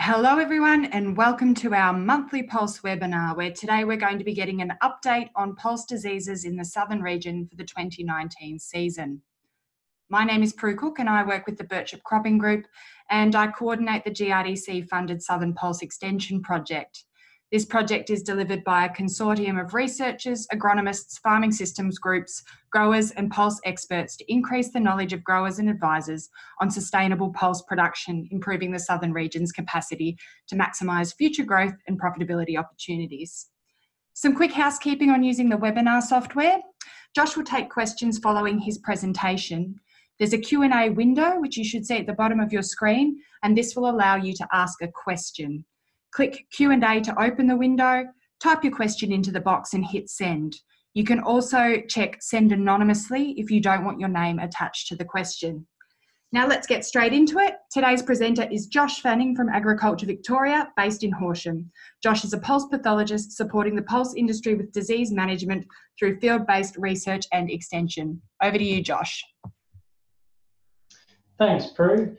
Hello everyone and welcome to our monthly Pulse webinar where today we're going to be getting an update on pulse diseases in the southern region for the 2019 season. My name is Prue Cook and I work with the Birchip Cropping Group and I coordinate the GRDC funded Southern Pulse Extension Project. This project is delivered by a consortium of researchers, agronomists, farming systems groups, growers and pulse experts to increase the knowledge of growers and advisors on sustainable pulse production, improving the southern region's capacity to maximise future growth and profitability opportunities. Some quick housekeeping on using the webinar software. Josh will take questions following his presentation. There's a Q&A window, which you should see at the bottom of your screen, and this will allow you to ask a question. Click Q&A to open the window, type your question into the box and hit send. You can also check send anonymously if you don't want your name attached to the question. Now let's get straight into it. Today's presenter is Josh Fanning from Agriculture Victoria, based in Horsham. Josh is a pulse pathologist supporting the pulse industry with disease management through field-based research and extension. Over to you, Josh. Thanks, Prue.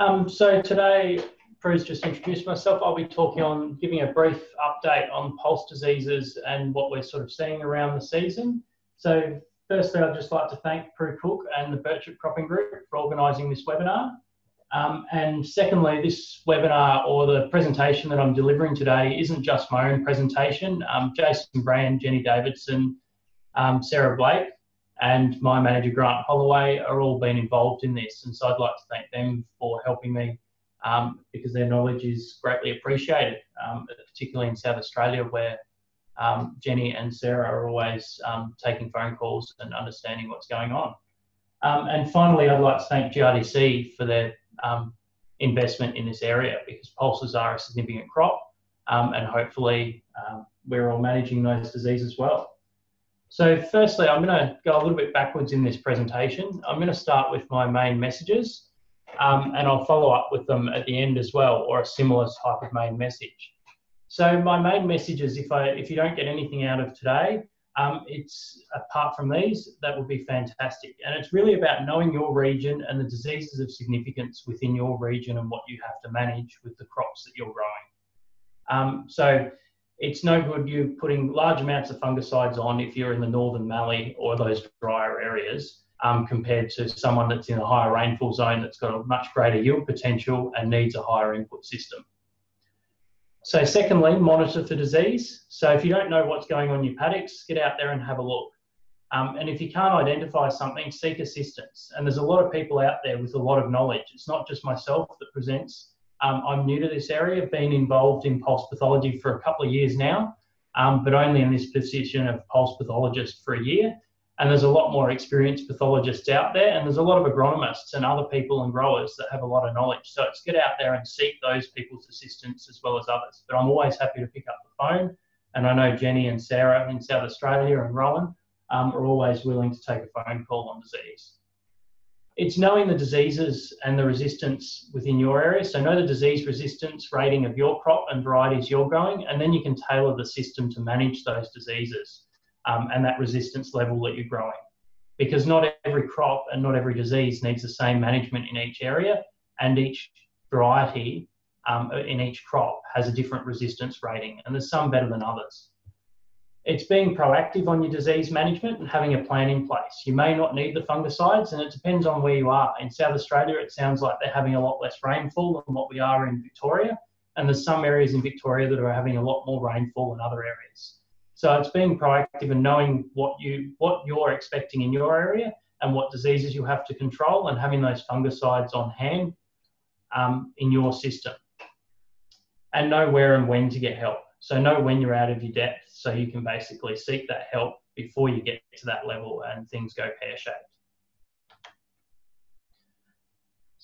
Um, so today Prue's just introduced myself. I'll be talking on, giving a brief update on pulse diseases and what we're sort of seeing around the season. So firstly, I'd just like to thank Prue Cook and the Birchip Cropping Group for organising this webinar. Um, and secondly, this webinar or the presentation that I'm delivering today isn't just my own presentation. Um, Jason Brand, Jenny Davidson, um, Sarah Blake, and my manager Grant Hollaway are all been involved in this. And so I'd like to thank them for helping me um, because their knowledge is greatly appreciated, um, particularly in South Australia where um, Jenny and Sarah are always um, taking phone calls and understanding what's going on. Um, and finally, I'd like to thank GRDC for their um, investment in this area because pulses are a significant crop and hopefully we're all managing those diseases well. So firstly, I'm going to go a little bit backwards in this presentation. I'm going to start with my main messages um, and I'll follow up with them at the end as well, or a similar type of main message. So my main message is if I if you don't get anything out of today, um, it's apart from these, that would be fantastic. And it's really about knowing your region and the diseases of significance within your region and what you have to manage with the crops that you're growing. Um, so it's no good you putting large amounts of fungicides on if you're in the northern Mallee or those drier areas um, compared to someone that's in a higher rainfall zone that's got a much greater yield potential and needs a higher input system. So secondly, monitor for disease. So if you don't know what's going on in your paddocks, get out there and have a look. Um, and if you can't identify something, seek assistance. And there's a lot of people out there with a lot of knowledge. It's not just myself that presents. Um, I'm new to this area, been involved in pulse pathology for a couple of years now, um, but only in this position of pulse pathologist for a year. And there's a lot more experienced pathologists out there, and there's a lot of agronomists and other people and growers that have a lot of knowledge. So it's get out there and seek those people's assistance as well as others. But I'm always happy to pick up the phone, and I know Jenny and Sarah in South Australia and Rowan um, are always willing to take a phone call on disease. It's knowing the diseases and the resistance within your area. So know the disease resistance rating of your crop and varieties you're growing, and then you can tailor the system to manage those diseases um, and that resistance level that you're growing. Because not every crop and not every disease needs the same management in each area, and each variety um, in each crop has a different resistance rating, and there's some better than others. It's being proactive on your disease management and having a plan in place. You may not need the fungicides, and it depends on where you are. In South Australia, it sounds like they're having a lot less rainfall than what we are in Victoria, and there's some areas in Victoria that are having a lot more rainfall than other areas. So it's being proactive and knowing what you what you're expecting in your area and what diseases you have to control and having those fungicides on hand um, in your system. And know where and when to get help. So know when you're out of your depth so you can basically seek that help before you get to that level and things go pear-shaped.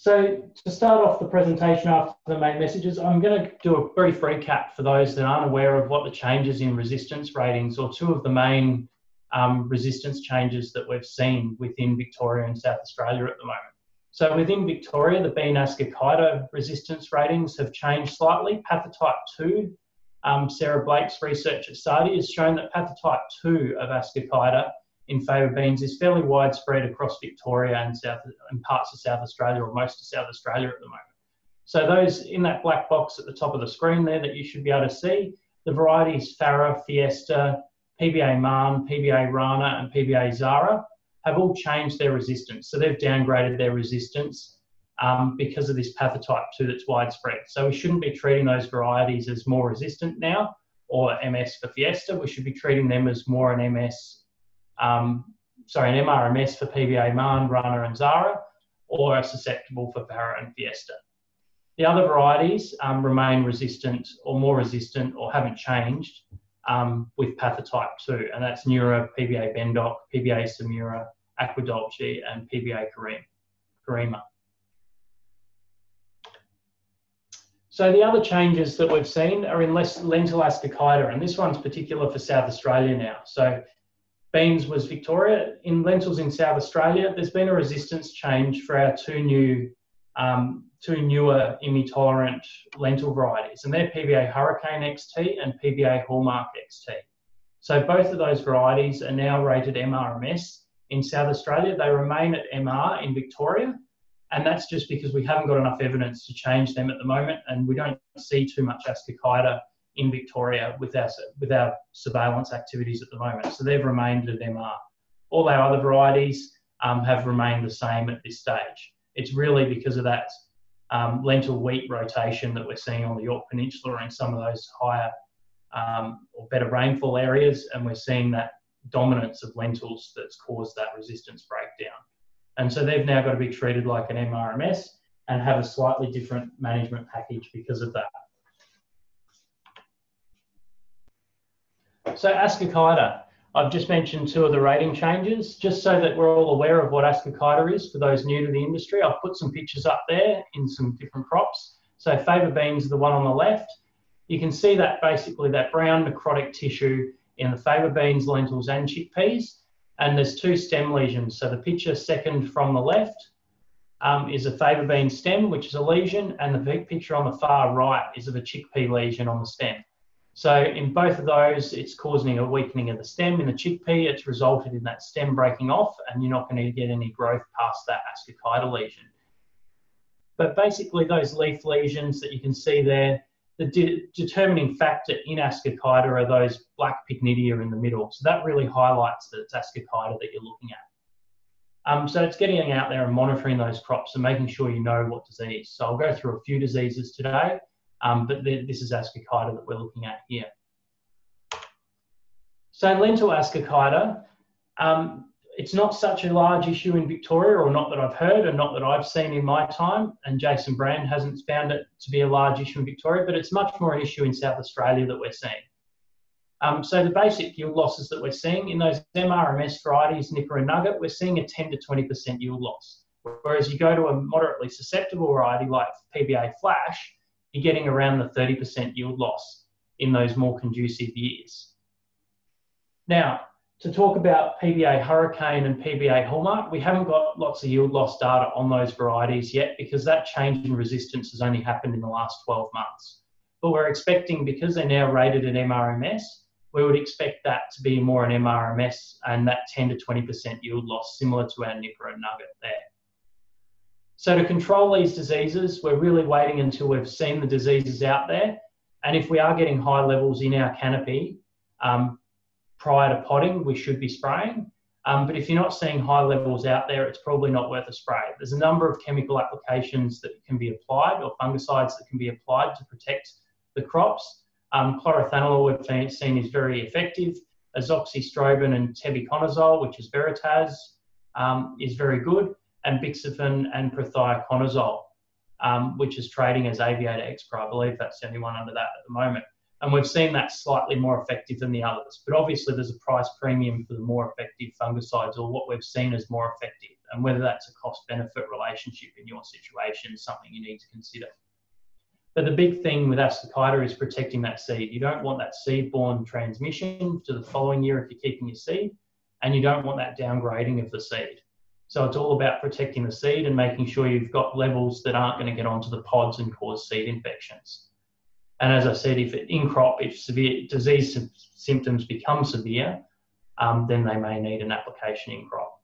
So to start off the presentation after the main messages, I'm going to do a brief recap for those that aren't aware of what the changes in resistance ratings or two of the main um, resistance changes that we've seen within Victoria and South Australia at the moment. So within Victoria, the ascochyta resistance ratings have changed slightly. Pathotype 2, um, Sarah Blake's research at SARDI has shown that pathotype 2 of ascochyta in faba beans is fairly widespread across Victoria and South and parts of South Australia or most of South Australia at the moment. So those in that black box at the top of the screen there that you should be able to see, the varieties Farah, Fiesta, PBA Marn, PBA Rana, and PBA Zahra have all changed their resistance. So they've downgraded their resistance um, because of this pathotype 2 that's widespread. So we shouldn't be treating those varieties as more resistant now or MS for Fiesta. We should be treating them as more an MS, um, sorry, an MRMS for PBA Marn, Rana, and Zahra, or are susceptible for Farah and Fiesta. The other varieties um, remain resistant or more resistant or haven't changed um, with pathotype 2, and that's Nura, PBA Bendoc, PBA Samira, Aquadulce, and PBA Kareema. So the other changes that we've seen are in lentil ascochyta, and this one's particular for South Australia now. So beans was Victoria. In lentils in South Australia, there's been a resistance change for our two new, um, two newer IMI-tolerant lentil varieties, and they're PBA Hurricane XT and PBA Hallmark XT. So both of those varieties are now rated MRMS in South Australia. They remain at MR in Victoria, and that's just because we haven't got enough evidence to change them at the moment, and we don't see too much ascochyta in Victoria with our, with our surveillance activities at the moment. So they've remained at MR. All our other varieties um, have remained the same at this stage. It's really because of that um, lentil wheat rotation that we're seeing on the Yorke Peninsula and some of those higher um, or better rainfall areas, and we're seeing that dominance of lentils that's caused that resistance breakdown. And so they've now got to be treated like an MRMS and have a slightly different management package because of that. So Ascochyta, I've just mentioned two of the rating changes, just so that we're all aware of what Ascochyta is for those new to the industry. I've put some pictures up there in some different crops. So faba beans the one on the left. You can see that basically that brown necrotic tissue in the faba beans, lentils and chickpeas and there's two stem lesions. So the picture second from the left um, is a faba bean stem, which is a lesion, and the big picture on the far right is of a chickpea lesion on the stem. So in both of those, it's causing a weakening of the stem. In the chickpea, it's resulted in that stem breaking off, and you're not going to get any growth past that ascochyta lesion. But basically, those leaf lesions that you can see there, the de determining factor in ascochyta are those black pycnidia in the middle. So that really highlights that it's ascochyta that you're looking at. Um, so it's getting out there and monitoring those crops and making sure you know what disease. So I'll go through a few diseases today, um, but this is ascochyta that we're looking at here. So lentil ascochyta, um, it's not such a large issue in Victoria, or not that I've heard, and not that I've seen in my time. And Jason Brand hasn't found it to be a large issue in Victoria, but it's much more an issue in South Australia that we're seeing. Um, so the basic yield losses that we're seeing in those MRMS varieties, Nipper and Nugget, we're seeing a 10 to 20% yield loss. Whereas you go to a moderately susceptible variety like PBA Flash, you're getting around the 30% yield loss in those more conducive years. Now, to talk about PBA Hurricane and PBA Hallmark, we haven't got lots of yield loss data on those varieties yet because that change in resistance has only happened in the last 12 months. But we're expecting, because they're now rated at MRMS, we would expect that to be more an MRMS and that 10 to 20% yield loss, similar to our Nipper and Nugget there. So to control these diseases, we're really waiting until we've seen the diseases out there. And if we are getting high levels in our canopy, um, prior to potting, we should be spraying. Um, but if you're not seeing high levels out there, it's probably not worth a spray. There's a number of chemical applications that can be applied or fungicides that can be applied to protect the crops. Um, chlorothalonil we've seen is very effective. Azoxystrobin and tebuconazole, which is Veritas, um, is very good. And bixafen and prothioconazole, um, which is trading as Aviator Xpro. I believe that's the only one under that at the moment. And we've seen that slightly more effective than the others. But obviously, there's a price premium for the more effective fungicides or what we've seen as more effective. And whether that's a cost benefit relationship in your situation is something you need to consider. But the big thing with ascochyta is protecting that seed. You don't want that seed-borne transmission to the following year if you're keeping your seed, and you don't want that downgrading of the seed. So it's all about protecting the seed and making sure you've got levels that aren't going to get onto the pods and cause seed infections. And as I said, if it, in crop, if severe disease symptoms become severe, um, then they may need an application in crop.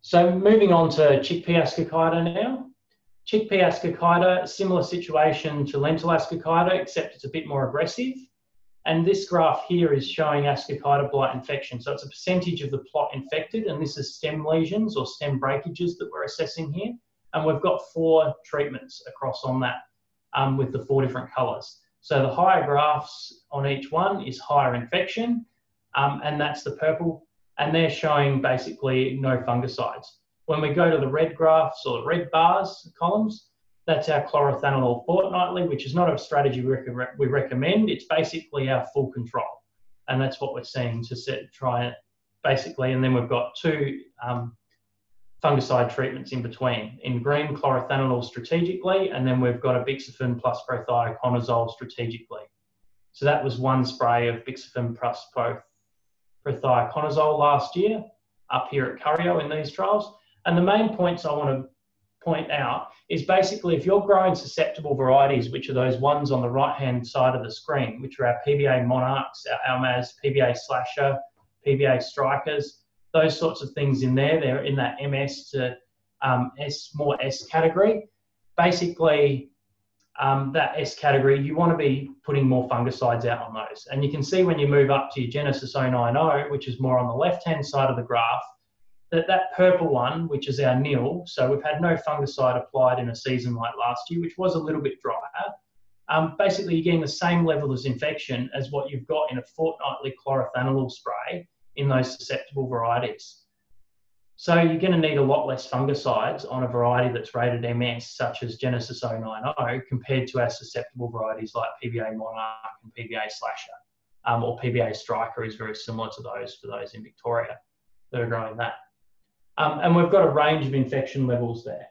So moving on to chickpea ascochyta now. Chickpea ascochyta, similar situation to lentil ascochyta, except it's a bit more aggressive. And this graph here is showing ascochyta blight infection. So it's a percentage of the plot infected, and this is stem lesions or stem breakages that we're assessing here. And we've got four treatments across on that um, with the four different colours. So the higher graphs on each one is higher infection, um, and that's the purple, and they're showing basically no fungicides. When we go to the red graphs or the red bars columns, that's our chlorothalonil fortnightly, which is not a strategy we, rec we recommend. It's basically our full control. And that's what we're seeing to set, try it basically. And then we've got two um, fungicide treatments in between. In green, chlorothalonil strategically, and then we've got a bixafen plus prothioconazole strategically. So that was one spray of bixafen plus prothioconazole last year up here at Curyo in these trials. And the main points I want to point out is basically if you're growing susceptible varieties, which are those ones on the right-hand side of the screen, which are our PBA monarchs, our Almaz, PBA slasher, PBA strikers, those sorts of things in there, they're in that MS to um, S, more S category. Basically, um, that S category, you want to be putting more fungicides out on those. And you can see when you move up to your Genesis 090, which is more on the left-hand side of the graph, that that purple one, which is our nil, so we've had no fungicide applied in a season like last year, which was a little bit drier. Um, basically, you're getting the same level of infection as what you've got in a fortnightly chlorothalonil spray in those susceptible varieties. So you're going to need a lot less fungicides on a variety that's rated MS, such as Genesis 090, compared to our susceptible varieties like PBA Monarch and PBA Slasher, um, or PBA Striker is very similar to those for those in Victoria that are growing that. Um, and we've got a range of infection levels there.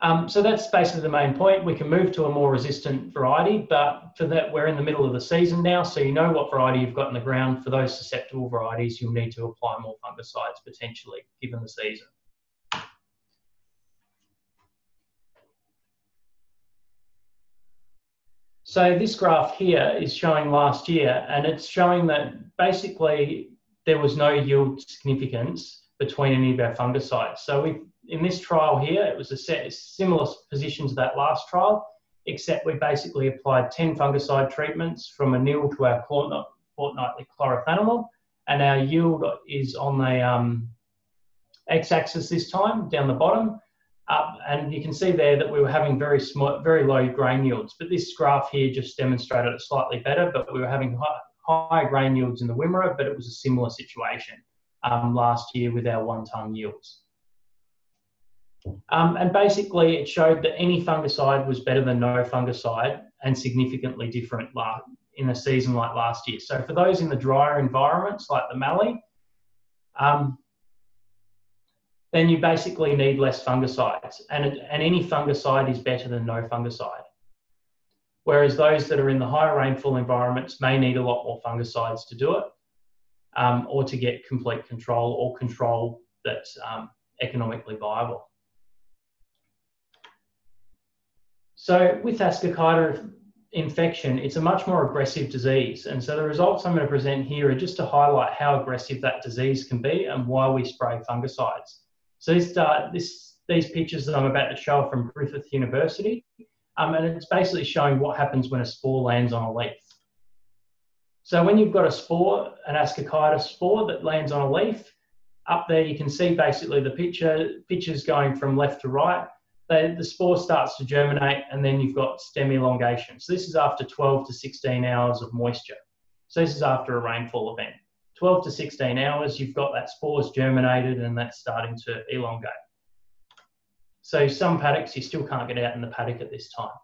Um, so that's basically the main point. We can move to a more resistant variety, but for that, we're in the middle of the season now, so you know what variety you've got in the ground. For those susceptible varieties, you'll need to apply more fungicides potentially, given the season. So this graph here is showing last year, and it's showing that basically there was no yield significance between any of our fungicides. So we, in this trial here, it was a set, similar position to that last trial, except we basically applied 10 fungicide treatments from a nil to our fortnightly chlorothalonil, and our yield is on the um, x-axis this time, down the bottom, uh, and you can see there that we were having very small, very low grain yields. But this graph here just demonstrated it slightly better, but we were having high, high grain yields in the Wimmera, but it was a similar situation um, last year with our one tonne yields. Um, and basically, it showed that any fungicide was better than no fungicide and significantly different in a season like last year. So, for those in the drier environments like the Mallee, um, then you basically need less fungicides, and, and any fungicide is better than no fungicide whereas those that are in the higher rainfall environments may need a lot more fungicides to do it um, or to get complete control or control that's um, economically viable. So with Ascochyta infection, it's a much more aggressive disease. And so the results I'm going to present here are just to highlight how aggressive that disease can be and why we spray fungicides. So this, uh, this, these pictures that I'm about to show are from Griffith University. Um, and it's basically showing what happens when a spore lands on a leaf. So when you've got a spore, an ascochyta spore that lands on a leaf, up there you can see basically the picture, pictures going from left to right. The spore starts to germinate and then you've got stem elongation. So this is after 12 to 16 hours of moisture. So this is after a rainfall event. 12 to 16 hours, you've got that spore's germinated and that's starting to elongate. So some paddocks you still can't get out in the paddock at this time.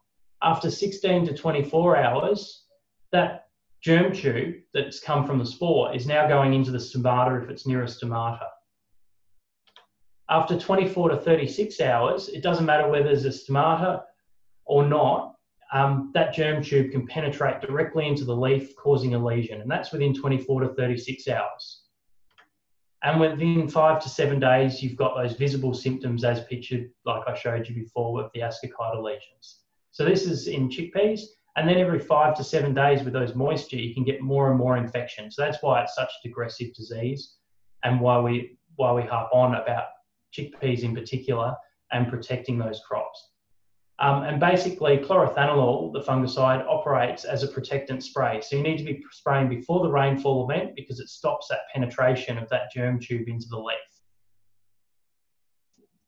After 16 to 24 hours, that germ tube that's come from the spore is now going into the stomata if it's near a stomata. After 24 to 36 hours, it doesn't matter whether there's a stomata or not, um, that germ tube can penetrate directly into the leaf, causing a lesion, and that's within 24 to 36 hours. And within five to seven days, you've got those visible symptoms as pictured, like I showed you before with the ascochyta lesions. So this is in chickpeas. And then every five to seven days with those moisture, you can get more and more infection. So that's why it's such a aggressive disease. and why we why we harp on about chickpeas in particular and protecting those crops. Um, and basically, chlorothalonil, the fungicide, operates as a protectant spray. So you need to be spraying before the rainfall event because it stops that penetration of that germ tube into the leaf.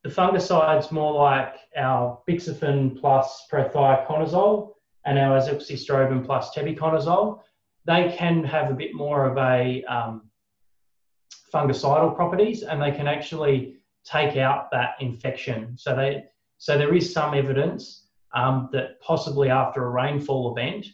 The fungicide's more like our bixafen plus prothioconazole and our azoxystrobin plus tebuconazole. They can have a bit more of a um, fungicidal properties and they can actually take out that infection. So they so there is some evidence um, that possibly after a rainfall event,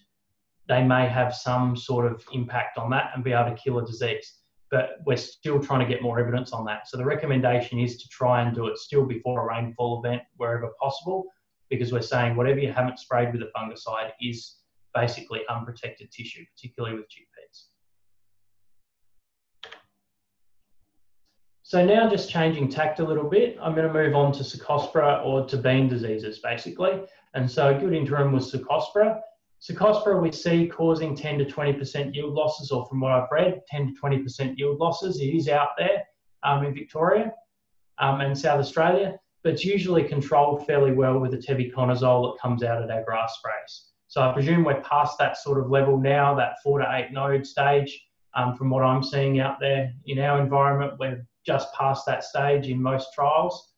they may have some sort of impact on that and be able to kill a disease. But we're still trying to get more evidence on that. So the recommendation is to try and do it still before a rainfall event wherever possible, because we're saying whatever you haven't sprayed with a fungicide is basically unprotected tissue, particularly with chickpeas. So now just changing tact a little bit, I'm going to move on to Cercospora or to bean diseases basically. And so a good interim was Cercospora. Cercospora we see causing 10 to 20% yield losses, or from what I've read, 10 to 20% yield losses. It is out there um, in Victoria um, and South Australia, but it's usually controlled fairly well with the tebuconazole that comes out at our grass sprays. So I presume we're past that sort of level now, that four to eight node stage. Um, from what I'm seeing out there in our environment, we're just past that stage in most trials.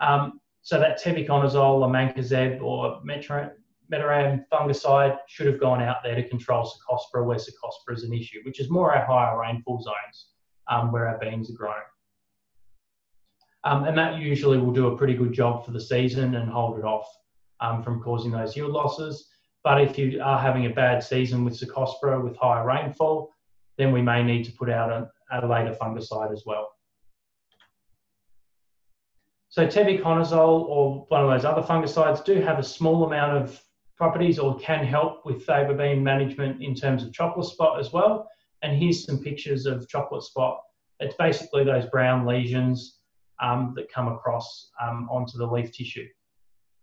Um, so that tebuconazole or mancozeb or metiram fungicide should have gone out there to control Cercospora where Cercospora is an issue, which is more our higher rainfall zones um, where our beans are grown. Um, and that usually will do a pretty good job for the season and hold it off um, from causing those yield losses. But if you are having a bad season with Cercospora with higher rainfall, then we may need to put out a, a later fungicide as well. So tebuconazole or one of those other fungicides do have a small amount of properties or can help with faba bean management in terms of chocolate spot as well. And here's some pictures of chocolate spot. It's basically those brown lesions um, that come across um, onto the leaf tissue.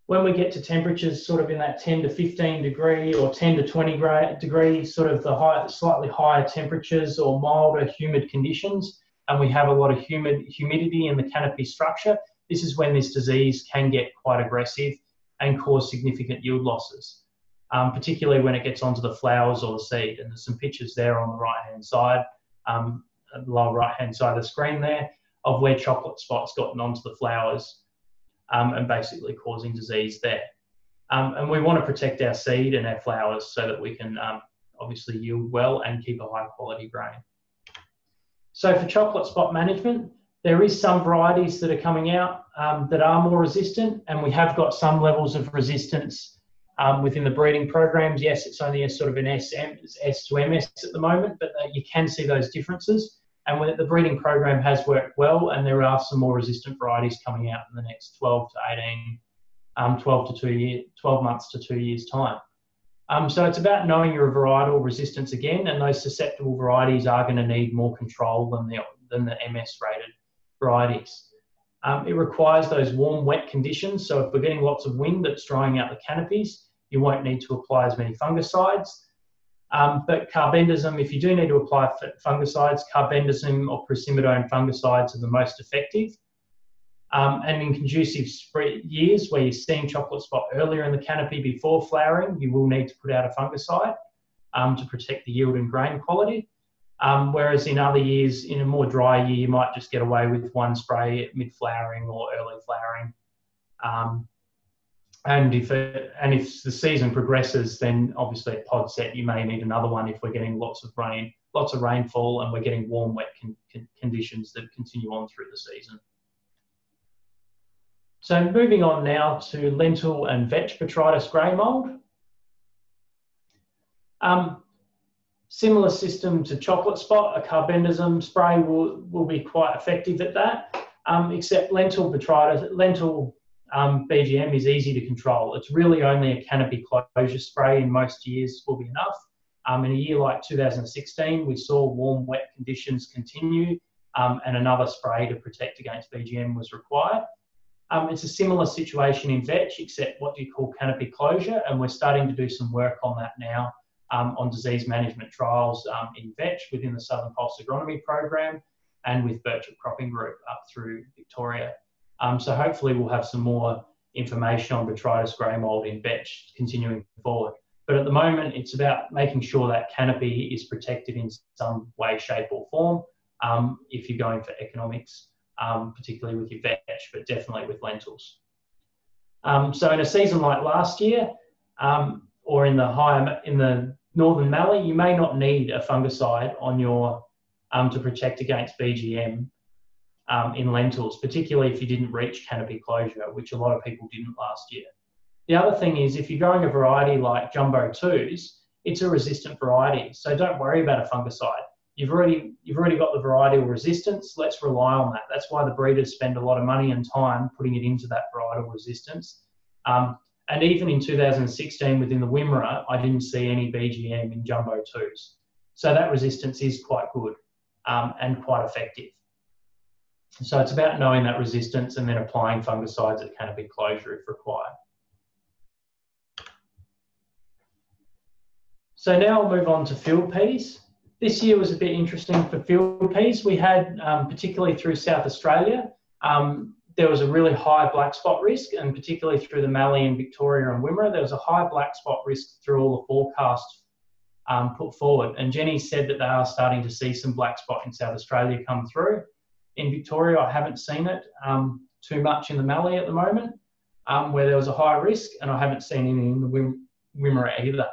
When we get to temperatures sort of in that 10 to 15 degree or 10 to 20 degree, sort of the high, slightly higher temperatures or milder humid conditions, and we have a lot of humid humidity in the canopy structure, this is when this disease can get quite aggressive and cause significant yield losses, um, particularly when it gets onto the flowers or the seed. And there's some pictures there on the right hand side, um, lower right hand side of the screen there, of where chocolate spots gotten onto the flowers um, and basically causing disease there. Um, and we want to protect our seed and our flowers so that we can um, obviously yield well and keep a high quality grain. So for chocolate spot management, there is some varieties that are coming out um, that are more resistant, and we have got some levels of resistance um, within the breeding programs. Yes, it's only a sort of an SM, S to MS at the moment, but uh, you can see those differences. And the breeding program has worked well, and there are some more resistant varieties coming out in the next 12 to 18, um, 12 to two year, 12 months to two years time. Um, so it's about knowing your varietal resistance again, and those susceptible varieties are going to need more control than the than the MS rated varieties. Um, it requires those warm, wet conditions. So if we're getting lots of wind that's drying out the canopies, you won't need to apply as many fungicides. Um, but carbendazim, if you do need to apply fungicides, carbendazim or procymidone fungicides are the most effective. Um, and in conducive years where you're seeing chocolate spot earlier in the canopy before flowering, you will need to put out a fungicide um, to protect the yield and grain quality. Um, whereas in other years, in a more dry year, you might just get away with one spray mid flowering or early flowering. Um, and if it, and if the season progresses, then obviously at pod set you may need another one if we're getting lots of rain, lots of rainfall, and we're getting warm, wet con con conditions that continue on through the season. So moving on now to lentil and vetch botrytis grey mold. Um, Similar system to chocolate spot, a carbendazim spray will, will be quite effective at that, um, except lentil botrytis, lentil um, BGM is easy to control. It's really only a canopy closure spray in most years will be enough. Um, in a year like 2016, we saw warm, wet conditions continue um, and another spray to protect against BGM was required. Um, it's a similar situation in vetch, except what do you call canopy closure, and we're starting to do some work on that now um, on disease management trials um, in vetch within the Southern Pulse Agronomy program. and with Birchip Cropping Group up through Victoria. Um, so hopefully we'll have some more information on Botrytis grey mold in vetch continuing forward. But at the moment, it's about making sure that canopy is protected in some way, shape, or form. Um, if you're going for economics, um, particularly with your vetch, but definitely with lentils. Um, so in a season like last year, or in the higher in the northern mallee, you may not need a fungicide on your um, to protect against BGM um, in lentils, particularly if you didn't reach canopy closure, which a lot of people didn't last year. The other thing is if you're growing a variety like Jumbo 2s, it's a resistant variety. So don't worry about a fungicide. You've already, you've already got the varietal resistance. Let's rely on that. That's why the breeders spend a lot of money and time putting it into that varietal resistance. Um, and even in 2016 within the Wimmera, I didn't see any BGM in Jumbo 2s. So that resistance is quite good um, and quite effective. So it's about knowing that resistance and then applying fungicides at canopy closure if required. So now I'll move on to field peas. This year was a bit interesting for field peas. We had, um, particularly through South Australia, um, there was a really high black spot risk, and particularly through the Mallee and Victoria and Wimmera, there was a high black spot risk through all the forecasts um, put forward. And Jenny said that they are starting to see some black spot in South Australia come through. In Victoria, I haven't seen it um, too much in the Mallee at the moment, um, where there was a high risk, and I haven't seen any in the Wim- Wimmera either.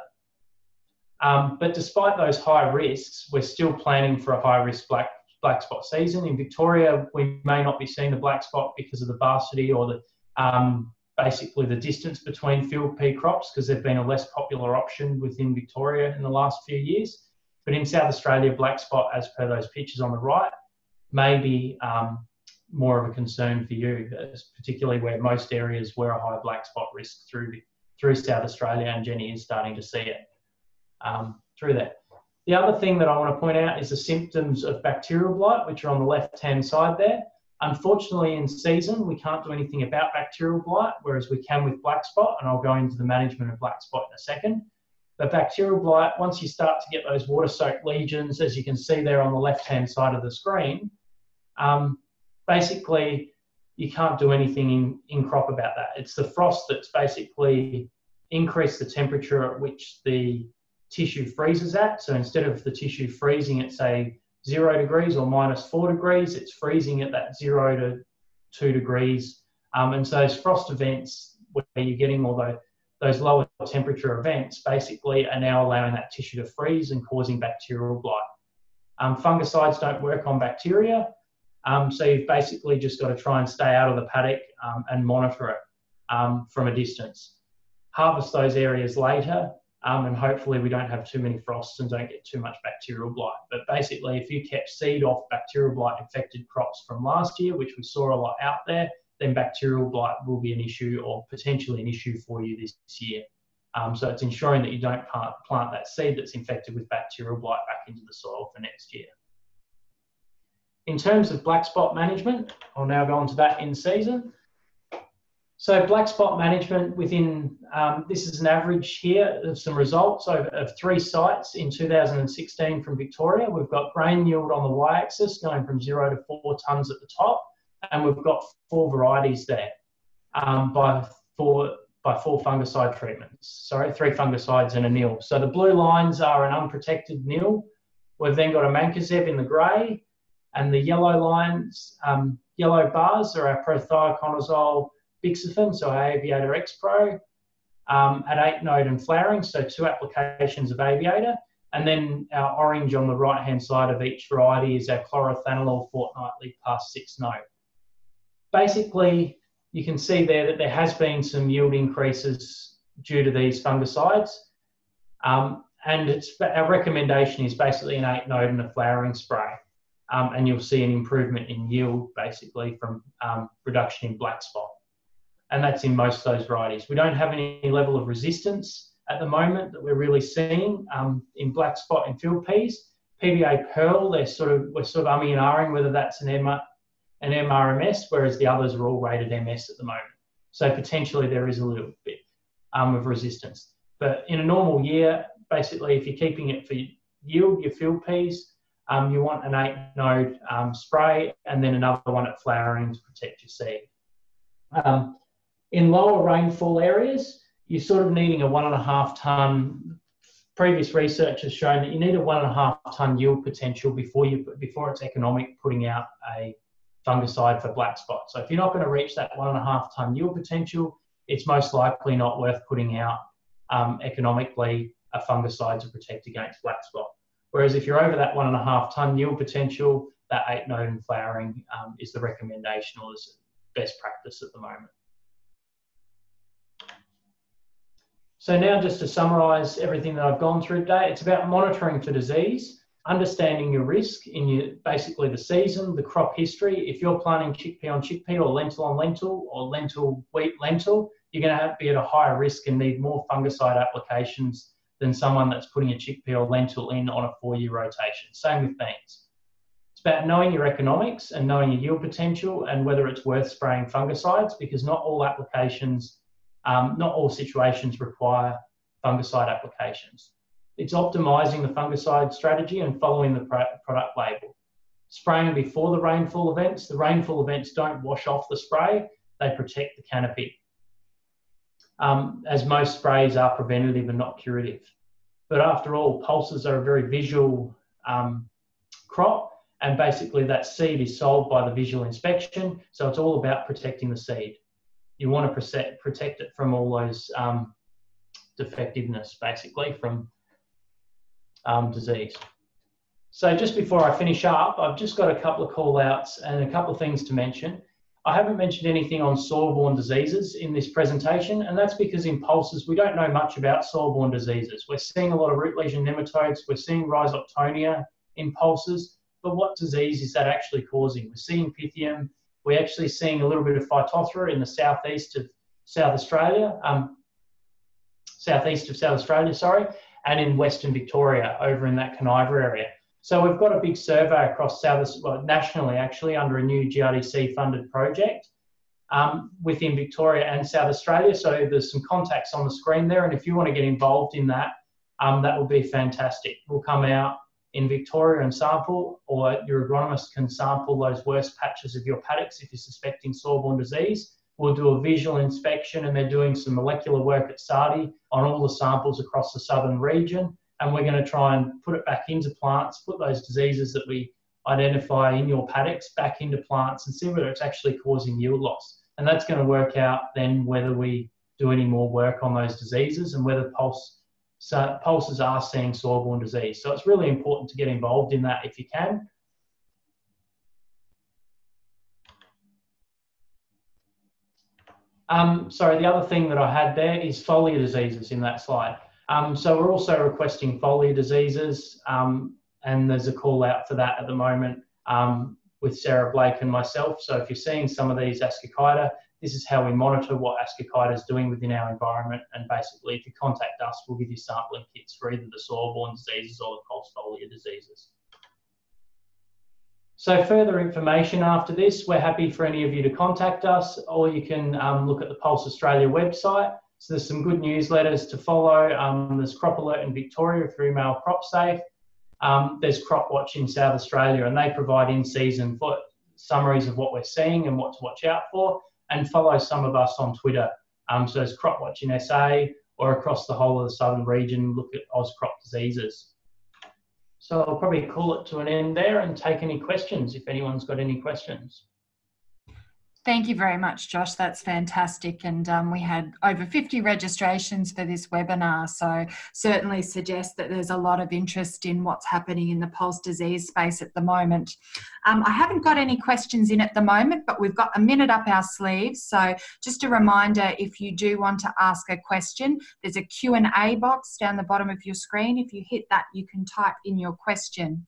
Um, but despite those high risks, we're still planning for a high risk black black spot season. In Victoria, we may not be seeing the black spot because of the varsity or the um, basically the distance between field pea crops because they've been a less popular option within Victoria in the last few years. But in South Australia, black spot, as per those pictures on the right, may be um, more of a concern for you, particularly where most areas were a high black spot risk through through South Australia, and Jenny is starting to see it um, through that. The other thing that I want to point out is the symptoms of bacterial blight, which are on the left-hand side there. Unfortunately, in season, we can't do anything about bacterial blight, whereas we can with black spot, and I'll go into the management of black spot in a second. But bacterial blight, once you start to get those water-soaked lesions, as you can see there on the left-hand side of the screen, um, basically you can't do anything in, in crop about that. It's the frost that's basically increased the temperature at which the tissue freezes at. So instead of the tissue freezing at say zero degrees or minus four degrees, it's freezing at that zero to two degrees. Um, and so those frost events where you're getting all those, those lower temperature events basically are now allowing that tissue to freeze and causing bacterial blight. Um, fungicides don't work on bacteria. Um, so you've basically just got to try and stay out of the paddock um, and monitor it um, from a distance. Harvest those areas later um, and hopefully we don't have too many frosts and don't get too much bacterial blight. But basically, if you kept seed off bacterial blight infected crops from last year, which we saw a lot out there, then bacterial blight will be an issue or potentially an issue for you this year. Um, so it's ensuring that you don't plant, plant that seed that's infected with bacterial blight back into the soil for next year. In terms of black spot management, I'll now go on to that in season. So black spot management within, um, this is an average here of some results of, of, three sites in 2016 from Victoria. We've got grain yield on the y-axis going from zero to four tonnes at the top, and we've got four varieties there um, by, four, by four fungicide treatments. Sorry, three fungicides and a nil. So the blue lines are an unprotected nil. We've then got a mancozeb in the grey, and the yellow lines, um, yellow bars are our prothioconazole Bixafen, so Aviator Xpro, um, at 8 node and flowering, so two applications of Aviator. And then our orange on the right hand side of each variety is our chlorothalonil fortnightly past 6 node. Basically, you can see there that there has been some yield increases due to these fungicides. Um, and it's, our recommendation is basically an 8 node and a flowering spray. Um, and you'll see an improvement in yield basically from um, reduction in black spot and that's in most of those varieties. We don't have any level of resistance at the moment that we're really seeing um, in black spot and field peas. PBA Pearl, they're sort of we're sort of umming and ahhing whether that's an, M- an MRMS, whereas the others are all rated MS at the moment. So potentially there is a little bit um, of resistance. But in a normal year, basically, if you're keeping it for yield, your field peas, um, you want an eight node um, spray and then another one at flowering to protect your seed. Um, in lower rainfall areas, you're sort of needing a one and a half ton. Previous research has shown that you need a one and a half ton yield potential before you before it's economic putting out a fungicide for black spot. So if you're not going to reach that one and a half ton yield potential, it's most likely not worth putting out um, economically a fungicide to protect against black spot. Whereas if you're over that one and a half ton yield potential, that eight node flowering um, is the recommendation or is best practice at the moment. So now just to summarise everything that I've gone through today, it's about monitoring for disease, understanding your risk in your basically the season, the crop history. If you're planting chickpea on chickpea or lentil on lentil or lentil wheat lentil, you're going to be at a higher risk and need more fungicide applications than someone that's putting a chickpea or lentil in on a four-year rotation. Same with beans. It's about knowing your economics and knowing your yield potential and whether it's worth spraying fungicides because not all applications, um, not all situations require fungicide applications. It's optimizing the fungicide strategy and following the product label. Spraying before the rainfall events. The rainfall events don't wash off the spray, they protect the canopy um, as most sprays are preventative and not curative. But after all, pulses are a very visual um, crop, and basically that seed is sold by the visual inspection. So it's all about protecting the seed. You want to protect, it from all those um, defectiveness, basically, from um, disease. So just before I finish up, I've just got a couple of call outs and a couple of things to mention. I haven't mentioned anything on soil-borne diseases in this presentation, and that's because in pulses we don't know much about soil-borne diseases. We're seeing a lot of root lesion nematodes, we're seeing rhizoctonia in pulses, but what disease is that actually causing? We're seeing Pythium, we're actually seeing a little bit of Phytophthora in the southeast of South Australia, um, southeast of South Australia, sorry, and in Western Victoria over in that Kaniva area. So we've got a big survey across South, well, nationally actually, under a new GRDC funded project um, within Victoria and South Australia. So there's some contacts on the screen there, and if you want to get involved in that, um, that would be fantastic. We'll come out in Victoria and sample, or your agronomist can sample those worst patches of your paddocks if you're suspecting soil-borne disease. We'll do a visual inspection, and they're doing some molecular work at SARDI on all the samples across the southern region and we're going to try and put it back into plants, put those diseases that we identify in your paddocks back into plants and see whether it's actually causing yield loss. And that's going to work out then whether we do any more work on those diseases and whether pulse, so pulses are seeing soil-borne disease. So it's really important to get involved in that if you can. Um, sorry, the other thing that I had there is foliar diseases in that slide. Um, so we're also requesting foliar diseases, um, and there's a call out for that at the moment um, with Sarah Blake and myself. So if you're seeing some of these Ascochyta, this is how we monitor what Ascochyta is doing within our environment. And basically, if you contact us, we'll give you sampling kits for either the soil-borne diseases or the foliar diseases. So further information after this, we're happy for any of you to contact us, or you can um, look at the Pulse Australia website. So there's some good newsletters to follow. Um, there's Crop Alert in Victoria through email CropSafe. Um, there's Crop Watch in South Australia, and they provide in-season summaries of what we're seeing and what to watch out for. And follow some of us on Twitter. Um, so there's Crop Watch in SA or across the whole of the southern region. Look at Oz crop diseases. So I'll probably call it to an end there and take any questions if anyone's got any questions. Thank you very much, Josh. That's fantastic. And um, we had over 50 registrations for this webinar. So certainly suggests that there's a lot of interest in what's happening in the pulse disease space at the moment. Um, I haven't got any questions in at the moment, but we've got a minute up our sleeves. So just a reminder, if you do want to ask a question, there's a Q&A box down the bottom of your screen. If you hit that, you can type in your question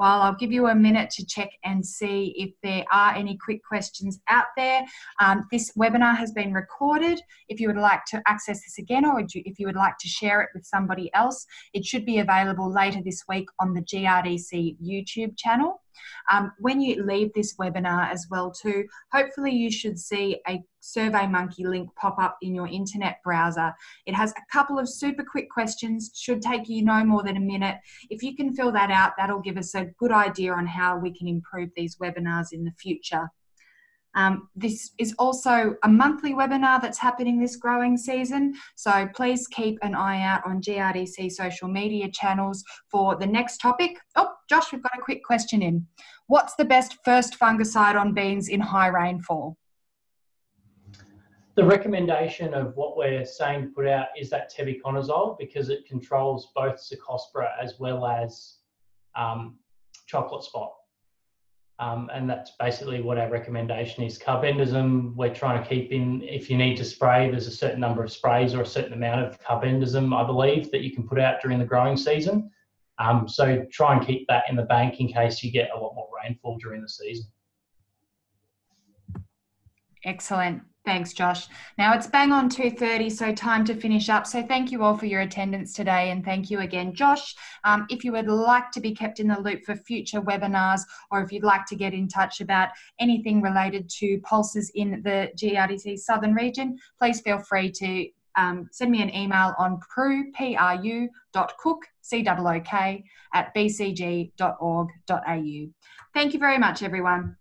while I'll give you a minute to check and see if there are any quick questions out there. Um, this webinar has been recorded. If you would like to access this again or if you would like to share it with somebody else, it should be available later this week on the GRDC YouTube channel. Um, when you leave this webinar as well too, hopefully you should see a SurveyMonkey link pop up in your internet browser. It has a couple of super quick questions, should take you no more than a minute. If you can fill that out, that'll give us a good idea on how we can improve these webinars in the future. Um, this is also a monthly webinar that's happening this growing season, so please keep an eye out on GRDC social media channels for the next topic. Oh, Josh, we've got a quick question in. What's the best first fungicide on beans in high rainfall? The recommendation of what we're saying to put out is that tebuconazole because it controls both Cercospora as well as um, chocolate spot. Um, and that's basically what our recommendation is. Carbendazim, we're trying to keep in, if you need to spray, there's a certain number of sprays or a certain amount of carbendazim, I believe, that you can put out during the growing season. Um, so try and keep that in the bank in case you get a lot more rainfall during the season. Excellent. Thanks, Josh. Now it's bang on 2.30, so time to finish up. So thank you all for your attendance today and thank you again, Josh. Um, if you would like to be kept in the loop for future webinars or if you'd like to get in touch about anything related to pulses in the GRDC Southern region, please feel free to um, send me an email on pru, P-R-U, dot cook, C-O-O-K, at bcg.org.au. Thank you very much, everyone.